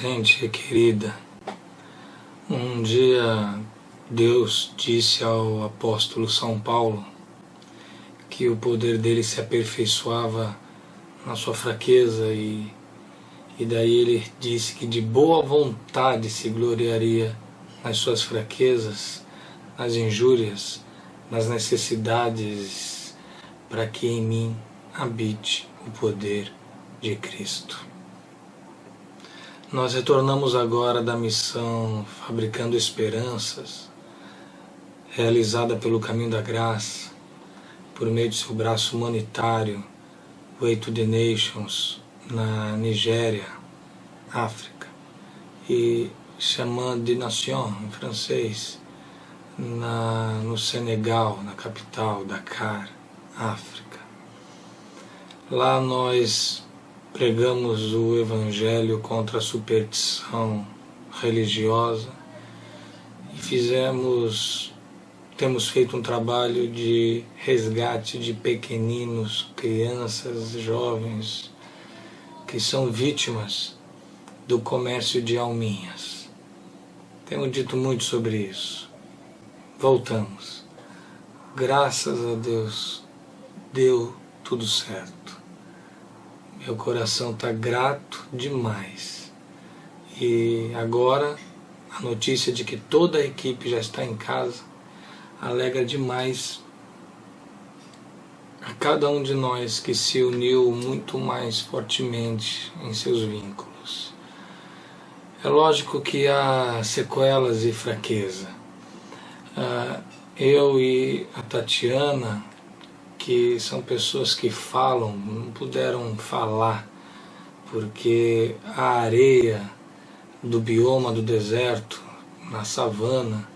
Gente querida, um dia Deus disse ao apóstolo São Paulo que o poder dele se aperfeiçoava na sua fraqueza e, e daí ele disse que de boa vontade se gloriaria nas suas fraquezas, nas injúrias, nas necessidades, para que em mim habite o poder de Cristo. Nós retornamos agora da missão Fabricando Esperanças, realizada pelo Caminho da Graça, por meio de seu braço humanitário, Way to the Nations, na Nigéria, África, e Chemin de Nation, em francês, na, no Senegal, na capital, Dakar, África. Lá nós pregamos o Evangelho contra a superstição religiosa e fizemos, temos feito um trabalho de resgate de pequeninos, crianças, jovens que são vítimas do comércio de alminhas. Temos dito muito sobre isso. Voltamos. Graças a Deus, deu tudo certo. Meu coração está grato demais. E agora, a notícia de que toda a equipe já está em casa alegra demais a cada um de nós que se uniu muito mais fortemente em seus vínculos. É lógico que há sequelas e fraqueza. Ah, eu e a Tatiana que são pessoas que falam, não puderam falar, porque a areia do bioma do deserto, na savana,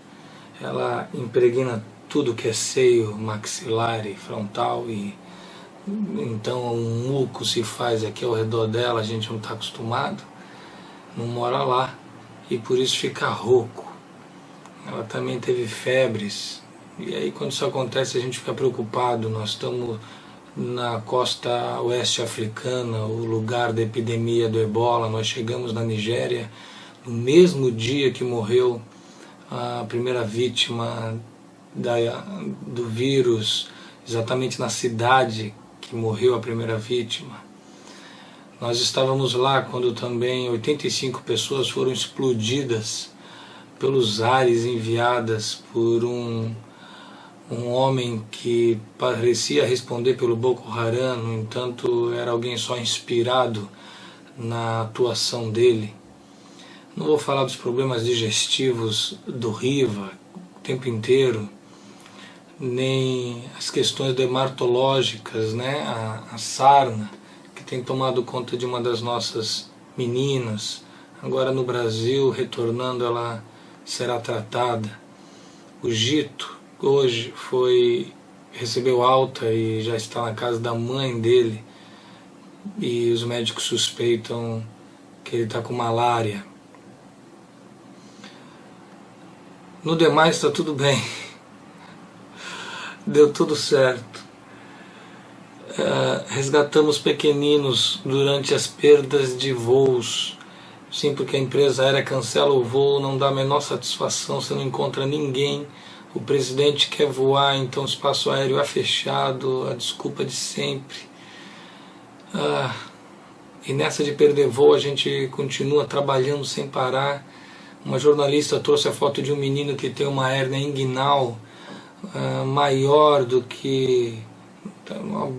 ela impregna tudo que é seio, maxilar e frontal e então um muco se faz aqui ao redor dela, a gente não está acostumado, não mora lá e por isso fica rouco. Ela também teve febres, e aí quando isso acontece a gente fica preocupado, nós estamos na costa oeste africana, o lugar da epidemia do ebola, nós chegamos na Nigéria no mesmo dia que morreu a primeira vítima da, do vírus, exatamente na cidade que morreu a primeira vítima. Nós estávamos lá quando também 85 pessoas foram explodidas pelos ares enviadas por um um homem que parecia responder pelo Boko Haram, no entanto era alguém só inspirado na atuação dele. Não vou falar dos problemas digestivos do Riva o tempo inteiro, nem as questões dermatológicas, né? a, a sarna, que tem tomado conta de uma das nossas meninas. Agora no Brasil, retornando, ela será tratada. O Gito, hoje foi recebeu alta e já está na casa da mãe dele e os médicos suspeitam que ele está com malária. No demais está tudo bem. Deu tudo certo. Uh, resgatamos pequeninos durante as perdas de voos. Sim, porque a empresa aérea cancela o voo, não dá a menor satisfação, você não encontra ninguém o presidente quer voar, então o espaço aéreo é fechado, a desculpa de sempre. Ah, e nessa de perder voo a gente continua trabalhando sem parar. Uma jornalista trouxe a foto de um menino que tem uma hérnia inguinal ah, maior do que uma,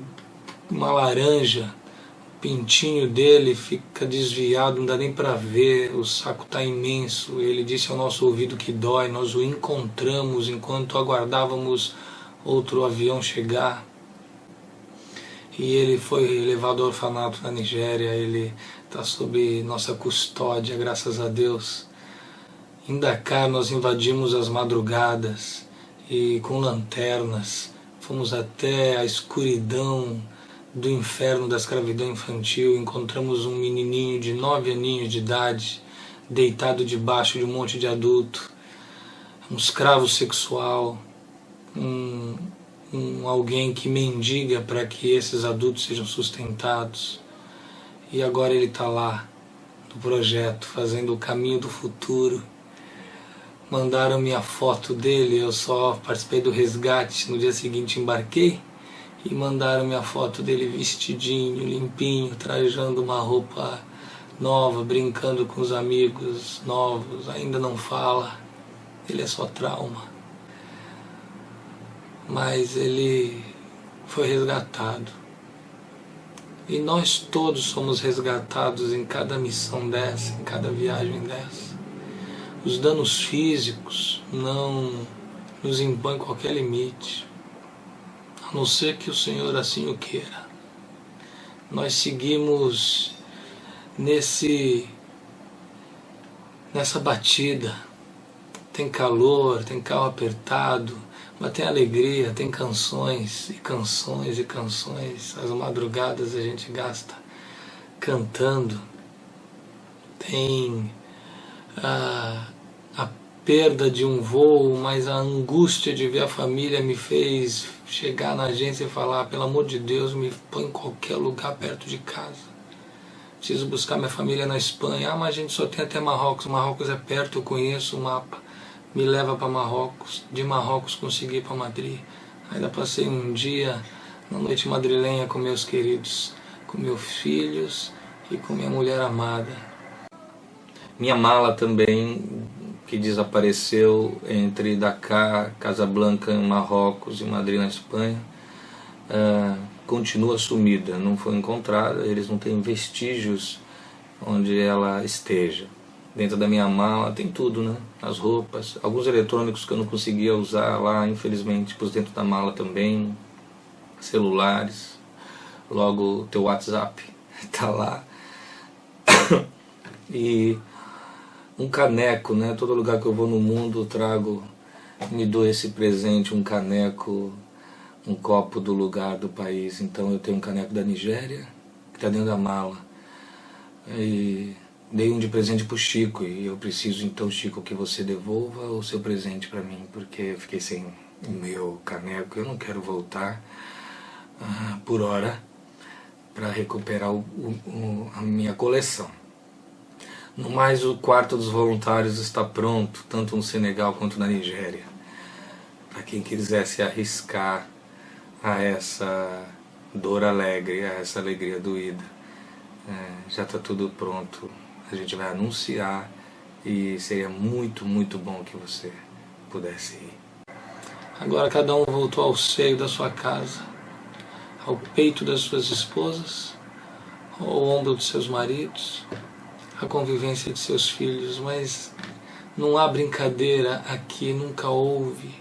uma laranja pintinho dele fica desviado, não dá nem para ver, o saco está imenso. Ele disse ao nosso ouvido que dói, nós o encontramos enquanto aguardávamos outro avião chegar. E ele foi levado ao orfanato na Nigéria, ele está sob nossa custódia, graças a Deus. Em Dakar nós invadimos as madrugadas e com lanternas fomos até a escuridão do inferno da escravidão infantil, encontramos um menininho de nove aninhos de idade, deitado debaixo de um monte de adulto, um escravo sexual, um, um alguém que mendiga para que esses adultos sejam sustentados. E agora ele está lá, do projeto, fazendo o caminho do futuro. Mandaram minha foto dele, eu só participei do resgate, no dia seguinte embarquei e mandaram minha foto dele vestidinho, limpinho, trajando uma roupa nova, brincando com os amigos novos, ainda não fala, ele é só trauma. Mas ele foi resgatado. E nós todos somos resgatados em cada missão dessa, em cada viagem dessa. Os danos físicos não nos impõem qualquer limite não ser que o Senhor assim o queira. Nós seguimos nesse nessa batida. Tem calor, tem carro apertado, mas tem alegria, tem canções e canções e canções. As madrugadas a gente gasta cantando. Tem a, a perda de um voo, mas a angústia de ver a família me fez chegar na agência e falar, pelo amor de Deus, me põe em qualquer lugar perto de casa. Preciso buscar minha família na Espanha. Ah, mas a gente só tem até Marrocos. Marrocos é perto, eu conheço o mapa. Me leva para Marrocos. De Marrocos consegui para Madrid. Ainda passei um dia na noite madrilenha com meus queridos, com meus filhos e com minha mulher amada. Minha mala também que desapareceu entre Dakar, Casablanca em Marrocos e Madrid na Espanha, uh, continua sumida, não foi encontrada, eles não têm vestígios onde ela esteja. Dentro da minha mala tem tudo, né? As roupas, alguns eletrônicos que eu não conseguia usar lá, infelizmente pus dentro da mala também, celulares, logo teu WhatsApp tá lá. e um caneco, né? Todo lugar que eu vou no mundo trago, me dou esse presente, um caneco, um copo do lugar do país. Então eu tenho um caneco da Nigéria, que está dentro da mala. E dei um de presente pro Chico e eu preciso então, Chico, que você devolva o seu presente para mim, porque eu fiquei sem o meu caneco, eu não quero voltar uh, por hora para recuperar o, o, a minha coleção. No mais, o quarto dos voluntários está pronto, tanto no Senegal quanto na Nigéria. Para quem quiser se arriscar a essa dor alegre, a essa alegria doída. É, já está tudo pronto, a gente vai anunciar e seria muito, muito bom que você pudesse ir. Agora cada um voltou ao seio da sua casa, ao peito das suas esposas, ao ombro dos seus maridos, a convivência de seus filhos, mas não há brincadeira aqui, nunca houve.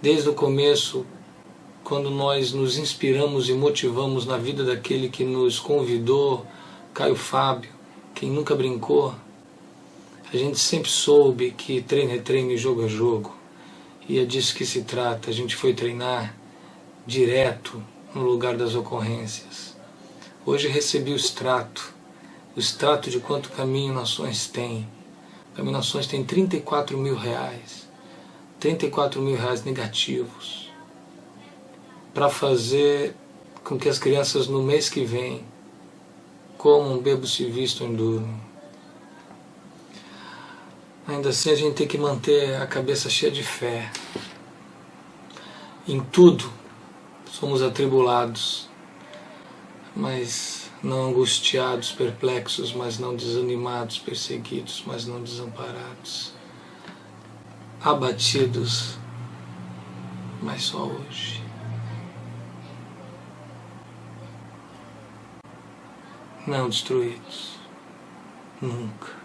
Desde o começo, quando nós nos inspiramos e motivamos na vida daquele que nos convidou, Caio Fábio, quem nunca brincou, a gente sempre soube que treino é treino e jogo é jogo. E é disso que se trata. A gente foi treinar direto no lugar das ocorrências. Hoje recebi o extrato o extrato de quanto Caminho Nações tem. Caminho Nações tem 34 mil reais. 34 mil reais negativos. Para fazer com que as crianças no mês que vem comam, bebam, se vistam e durmam. Ainda assim a gente tem que manter a cabeça cheia de fé. Em tudo somos atribulados, mas não angustiados, perplexos, mas não desanimados, perseguidos, mas não desamparados, abatidos, mas só hoje. Não destruídos, nunca.